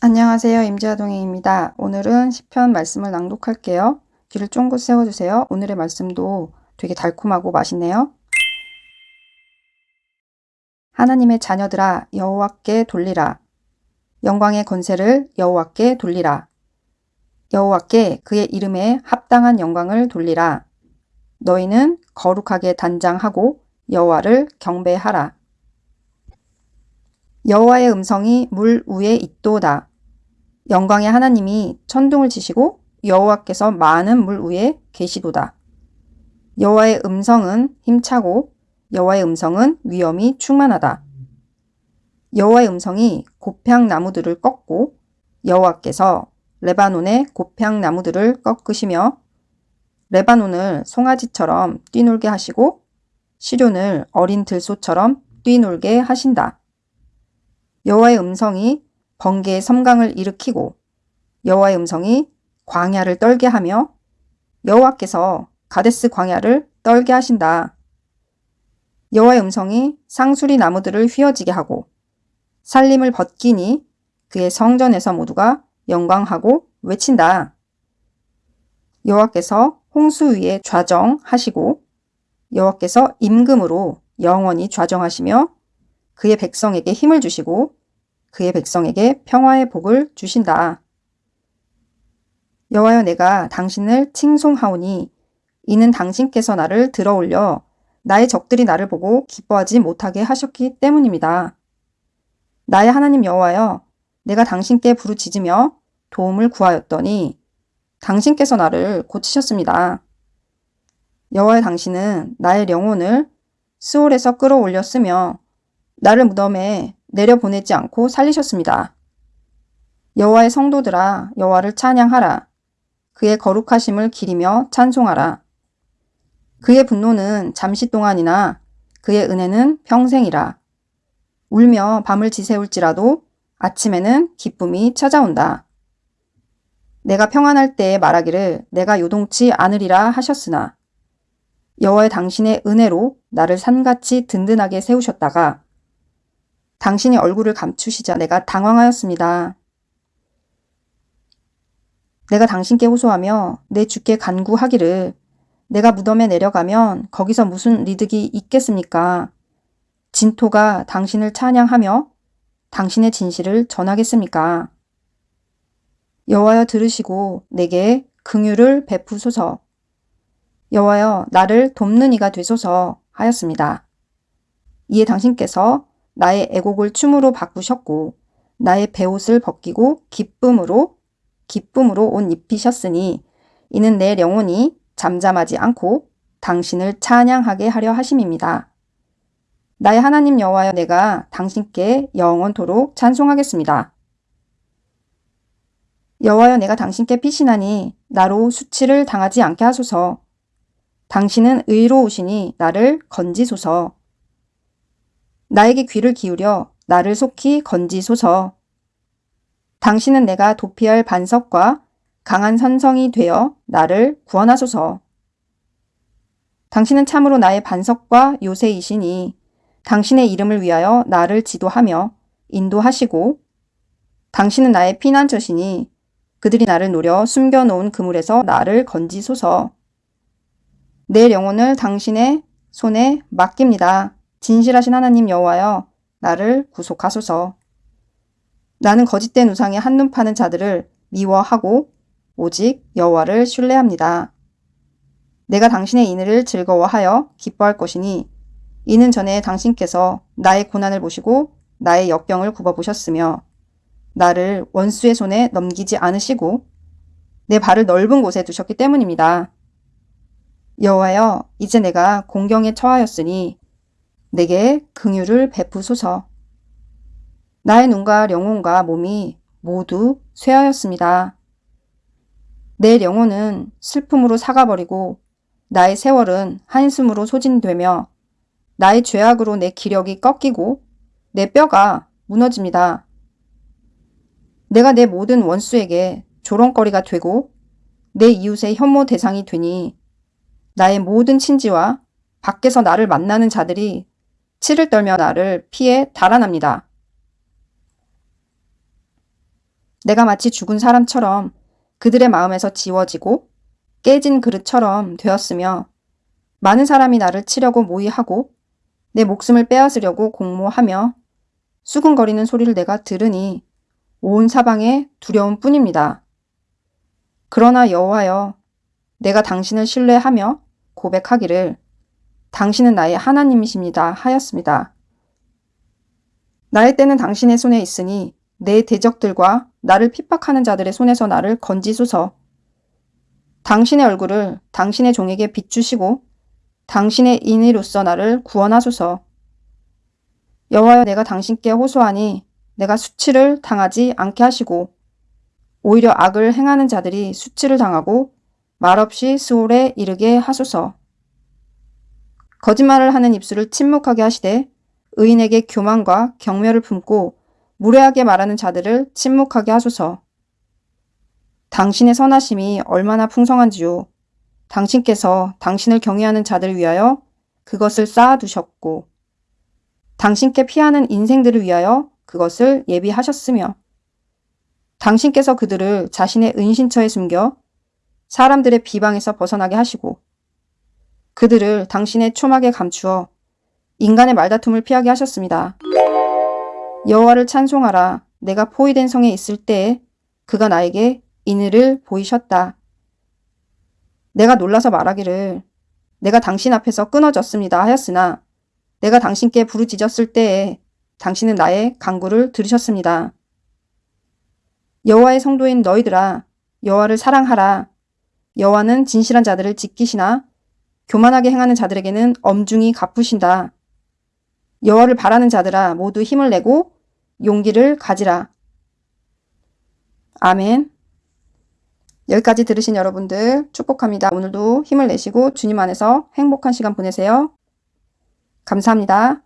안녕하세요. 임지아동행입니다. 오늘은 시편 말씀을 낭독할게요. 귀를 쫑긋 세워주세요. 오늘의 말씀도 되게 달콤하고 맛있네요. 하나님의 자녀들아 여호와께 돌리라. 영광의 권세를 여호와께 돌리라. 여호와께 그의 이름에 합당한 영광을 돌리라. 너희는 거룩하게 단장하고 여호와를 경배하라. 여호와의 음성이 물 위에 있도다. 영광의 하나님이 천둥을 치시고 여호와께서 많은 물 위에 계시도다. 여호와의 음성은 힘차고 여호와의 음성은 위엄이 충만하다. 여호와의 음성이 곱향 나무들을 꺾고 여호와께서 레바논의 곱향 나무들을 꺾으시며 레바논을 송아지처럼 뛰놀게 하시고 시련을 어린 들소처럼 뛰놀게 하신다. 여호와의 음성이 번개의 섬광을 일으키고 여호와의 음성이 광야를 떨게 하며 여호와께서 가데스 광야를 떨게 하신다. 여호와의 음성이 상수리 나무들을 휘어지게 하고 살림을 벗기니 그의 성전에서 모두가 영광하고 외친다. 여호와께서 홍수 위에 좌정하시고 여호와께서 임금으로 영원히 좌정하시며 그의 백성에게 힘을 주시고 그의 백성에게 평화의 복을 주신다. 여호와여 내가 당신을 칭송하오니 이는 당신께서 나를 들어올려 나의 적들이 나를 보고 기뻐하지 못하게 하셨기 때문입니다. 나의 하나님 여호와여 내가 당신께 부르짖으며 도움을 구하였더니 당신께서 나를 고치셨습니다. 여호와의 당신은 나의 영혼을 스올에서 끌어올렸으며 나를 무덤에 내려보내지 않고 살리셨습니다. 여호와의 성도들아 여호와를 찬양하라. 그의 거룩하심을 기리며 찬송하라. 그의 분노는 잠시 동안이나 그의 은혜는 평생이라. 울며 밤을 지새울지라도 아침에는 기쁨이 찾아온다. 내가 평안할 때에 말하기를 내가 요동치 않으리라 하셨으나 여호와의 당신의 은혜로 나를 산같이 든든하게 세우셨다가 당신이 얼굴을 감추시자 내가 당황하였습니다. 내가 당신께 호소하며 내 주께 간구하기를 내가 무덤에 내려가면 거기서 무슨 리득이 있겠습니까? 진토가 당신을 찬양하며 당신의 진실을 전하겠습니까? 여호와여 들으시고 내게 긍휼을 베푸소서. 여호와여 나를 돕는 이가 되소서 하였습니다. 이에 당신께서 나의 애곡을 춤으로 바꾸셨고 나의 배옷을 벗기고 기쁨으로 기쁨으로 옷 입히셨으니 이는 내 영혼이 잠잠하지 않고 당신을 찬양하게 하려 하심입니다. 나의 하나님 여호와여 내가 당신께 영원토록 찬송하겠습니다. 여호와여 내가 당신께 피신하니 나로 수치를 당하지 않게 하소서. 당신은 의로우시니 나를 건지소서. 나에게 귀를 기울여 나를 속히 건지소서. 당신은 내가 도피할 반석과 강한 선성이 되어 나를 구원하소서. 당신은 참으로 나의 반석과 요새이시니 당신의 이름을 위하여 나를 지도하며 인도하시고 당신은 나의 피난처시니 그들이 나를 노려 숨겨놓은 그물에서 나를 건지소서. 내 영혼을 당신의 손에 맡깁니다. 진실하신 하나님 여호와여 나를 구속하소서. 나는 거짓된 우상에 한눈 파는 자들을 미워하고 오직 여호와를 신뢰합니다. 내가 당신의 인을 즐거워하여 기뻐할 것이니 이는 전에 당신께서 나의 고난을 보시고 나의 역병을 굽어보셨으며 나를 원수의 손에 넘기지 않으시고 내 발을 넓은 곳에 두셨기 때문입니다. 여호와여 이제 내가 공경에 처하였으니 내게 긍휼을 베푸소서. 나의 눈과 영혼과 몸이 모두 쇠하였습니다. 내 영혼은 슬픔으로 사가버리고 나의 세월은 한숨으로 소진되며 나의 죄악으로 내 기력이 꺾이고 내 뼈가 무너집니다. 내가 내 모든 원수에게 조롱거리가 되고 내 이웃의 혐오 대상이 되니 나의 모든 친지와 밖에서 나를 만나는 자들이 치를 떨며 나를 피해 달아납니다. 내가 마치 죽은 사람처럼 그들의 마음에서 지워지고 깨진 그릇처럼 되었으며 많은 사람이 나를 치려고 모의하고 내 목숨을 빼앗으려고 공모하며 수군거리는 소리를 내가 들으니 온 사방에 두려움 뿐입니다. 그러나 여호와여 내가 당신을 신뢰하며 고백하기를 당신은 나의 하나님이십니다 하였습니다. 나의 때는 당신의 손에 있으니 내 대적들과 나를 핍박하는 자들의 손에서 나를 건지소서. 당신의 얼굴을 당신의 종에게 비추시고 당신의 인의로서 나를 구원하소서. 여호와여 내가 당신께 호소하니 내가 수치를 당하지 않게 하시고 오히려 악을 행하는 자들이 수치를 당하고 말없이 스올에 이르게 하소서. 거짓말을 하는 입술을 침묵하게 하시되 의인에게 교만과 경멸을 품고 무례하게 말하는 자들을 침묵하게 하소서. 당신의 선하심이 얼마나 풍성한지요. 당신께서 당신을 경외하는 자들을 위하여 그것을 쌓아두셨고 당신께 피하는 인생들을 위하여 그것을 예비하셨으며 당신께서 그들을 자신의 은신처에 숨겨 사람들의 비방에서 벗어나게 하시고 그들을 당신의 초막에 감추어 인간의 말다툼을 피하게 하셨습니다. 여호와를 찬송하라. 내가 포위된 성에 있을 때에 그가 나에게 인의를 보이셨다. 내가 놀라서 말하기를 내가 당신 앞에서 끊어졌습니다 하였으나 내가 당신께 부르짖었을 때에 당신은 나의 강구를 들으셨습니다. 여호와의 성도인 너희들아 여호와를 사랑하라. 여호와는 진실한 자들을 지키시나 교만하게 행하는 자들에게는 엄중히 갚으신다. 여호와를 바라는 자들아 모두 힘을 내고 용기를 가지라. 아멘. 여기까지 들으신 여러분들 축복합니다. 오늘도 힘을 내시고 주님 안에서 행복한 시간 보내세요. 감사합니다.